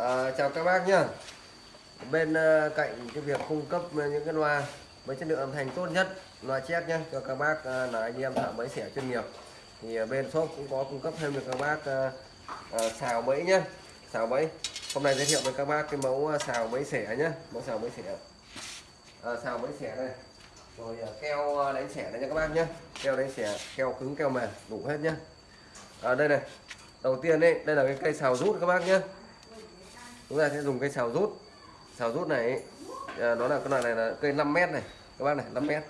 À, chào các bác nhá. Bên uh, cạnh cái việc cung cấp những cái loa với chất lượng âm thanh tốt nhất loa chép nhá cho các bác uh, là anh em thợ bẫy xẻ chuyên nghiệp. Thì uh, bên shop cũng có cung cấp thêm được các bác uh, uh, xào bẫy nhá, xào bẫy. Hôm nay giới thiệu với các bác cái mẫu xào bẫy xẻ nhá mẫu xào bẫy xẻ. À, xào bẫy xẻ đây. Rồi keo đánh xẻ đây nha các bác nhé keo đánh xẻ keo cứng keo mềm đủ hết nhá. À, đây này. Đầu tiên đây đây là cái cây xào rút các bác nhé chúng ta sẽ dùng cây xào rút xào rút này à, nó là cái loại này là cây 5 mét này. Các bác này 5 mét.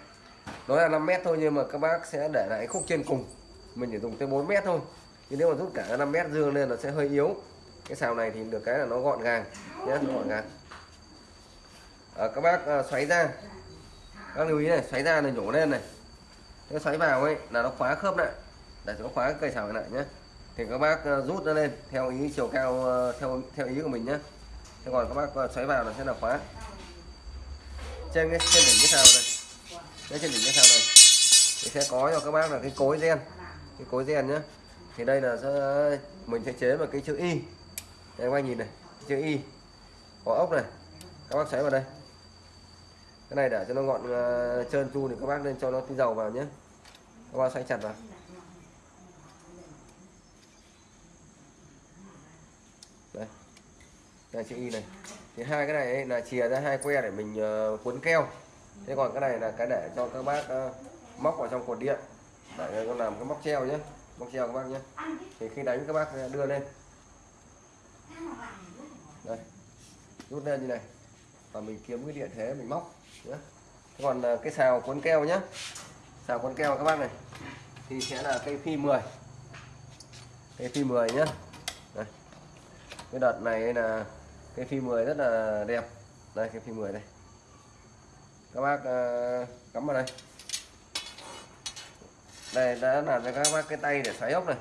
Nó là 5 mét thôi nhưng mà các bác sẽ để lại khúc trên cùng. Mình chỉ dùng tới 4 mét thôi. Nhưng nếu mà rút cả 5 mét dương lên là sẽ hơi yếu. Cái xào này thì được cái là nó gọn gàng. Nhé nó gọn gàng. À, các bác à, xoáy ra các lưu ý này xoáy ra này nhổ lên này. Cái xoáy vào ấy là nó khóa khớp lại. Để nó khóa cây xào này lại nhé thì các bác ờ, rút nó lên theo ý chiều cao ờ, theo theo ý của mình nhé thế còn các bác ờ, xoáy vào là sẽ là khóa. Trên cái trên đỉnh cái sao này. Cái trên đỉnh cái sao này. Thì sẽ có cho các bác là cái cối gen. Cái cối gen nhé thì đây là sẽ, mình sẽ chế vào cái chữ y. Đây các bác nhìn này chữ y. Có ốc này. Các bác xoáy vào đây. Cái này để cho nó gọn uh, trơn tru thì các bác nên cho nó tí dầu vào nhé các bác xoáy chặt vào đây là chữ y này. Thì hai cái này ấy, là chìa ra hai que để mình uh, cuốn keo. Thế còn cái này là cái để cho các bác uh, móc vào trong cột điện. Để con làm cái móc treo nhé. Móc treo các bác nhé. Thì khi đánh các bác ờ, đưa lên. Đây. Rút lên như này. Và mình kiếm cái điện thế mình móc nhé. Thế còn uh, cái xào cuốn keo nhé. Xào cuốn keo các bác này. Thì sẽ là cây phi 10 cây phi 10 nhé. Cái đợt này là cái phi 10 rất là đẹp. Đây cái phi 10 đây. Các bác uh, cắm vào đây. Đây đã làm cho các bác cái tay để xoáy ốc này.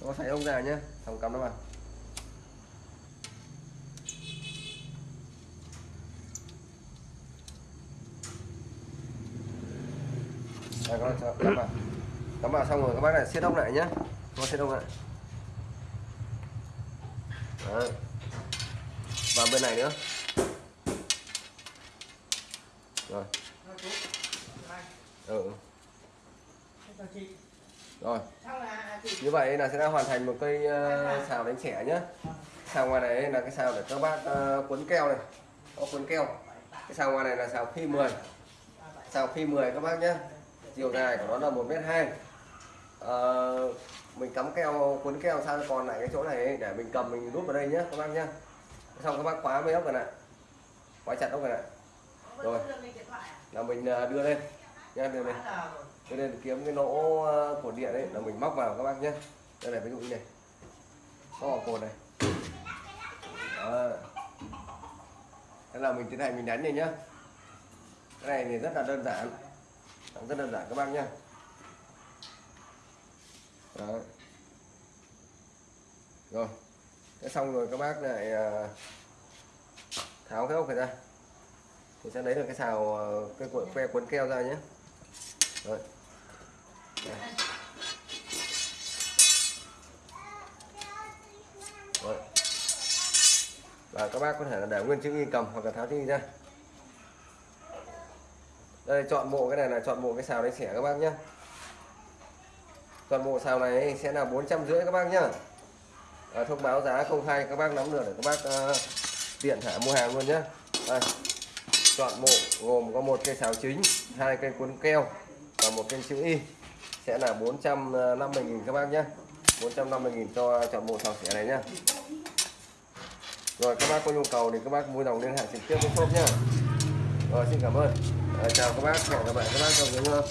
Nó xoáy ốc ra nhé xong cắm nó vào. Đây, các bác cắm vào. Cắm vào xong rồi các bác lại siết ốc lại nhé các bác siết ốc lại. Đấy. và bên này nữa. Rồi. Ừ, ừ. rồi. Như vậy là sẽ đã hoàn thành một cây uh, xào đánh trẻ nhé xào ngoài này là cái xào để các bác uh, cuốn keo này. Có cuốn keo. Cái xào ngoài này là xào phi 10 xào phi 10 các bác nhé chiều dài của nó là một mét hai. Ờ, mình cắm keo cuốn keo sao còn lại cái chỗ này ấy, để mình cầm mình rút vào đây nhé các bác nhé xong các bác khóa mấy ốc này lại khóa chặt ốc này lại rồi. là mình à, đưa lên. Nha đưa lên. Đưa lên kiếm cái lỗ à, của điện đấy là mình móc vào các bác nhé đây này ví dụ như này. Có vào cột này. Đó. đây là mình tiến hành mình đánh này nhá. Cái này thì rất là đơn giản. Rất đơn giản các bác nhé Đấy. rồi. Thế xong rồi các bác lại à, tháo cái ốc này ra. Thì sẽ lấy được cái xào à, cái cuộn que cuốn keo ra nhé. Rồi. rồi. Và các bác có thể là để nguyên chữ y cầm hoặc là tháo chữ y ra. Đây, chọn bộ cái này là chọn bộ cái xào đánh xẻ các bác nhé toàn bộ sào này sẽ là bốn trăm rưỡi các bác nhá. À, thông báo giá công khai các bác nắm được để các bác uh, tiện thả mua hàng luôn nhé đây. chọn bộ gồm có một cây sào chính hai cây cuốn keo và một cây chữ y. Sẽ là 450.000 các bác nhé 450.000 cho chọn bộ sào xẻ này nhá. Rồi các bác có nhu cầu thì các bác mua dòng liên hệ trực tiếp với shop nhá. Rồi xin cảm ơn. À, chào các bác hẹn gặp lại các bác trong những